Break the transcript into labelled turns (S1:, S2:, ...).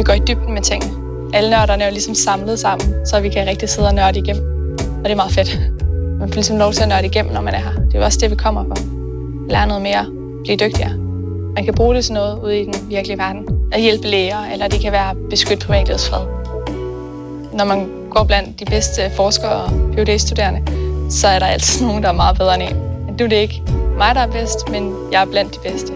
S1: Vi går i dybden med ting. Alle nørderne er jo ligesom samlet sammen, så vi kan rigtig sidde og nørde igennem. Og det er meget fedt. Man får ligesom lov til at nørde igennem, når man er her. Det er jo også det, vi kommer for. Lære noget mere. Blive dygtigere. Man kan bruge det til noget ude i den virkelige verden. At hjælpe læger, eller det kan være beskytte privatlivets fred. Når man går blandt de bedste forskere og phd studerende så er der altid nogen, der er meget bedre end en. Men du er det ikke mig, der er bedst, men jeg er blandt de bedste.